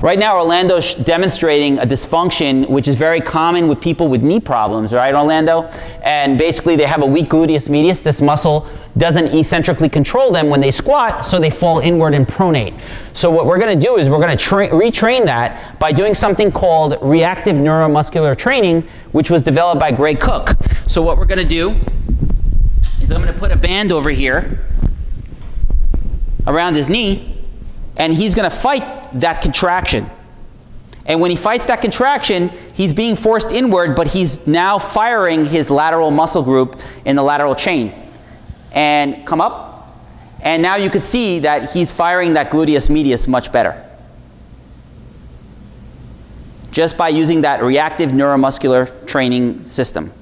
Right now, Orlando's demonstrating a dysfunction which is very common with people with knee problems, right, Orlando? And basically, they have a weak gluteus medius. This muscle doesn't eccentrically control them when they squat, so they fall inward and pronate. So what we're going to do is we're going to retrain that by doing something called reactive neuromuscular training, which was developed by Gray Cook. So what we're going to do is I'm going to put a band over here around his knee, and he's going to fight that contraction. And when he fights that contraction, he's being forced inward, but he's now firing his lateral muscle group in the lateral chain. And come up. And now you can see that he's firing that gluteus medius much better. Just by using that reactive neuromuscular training system.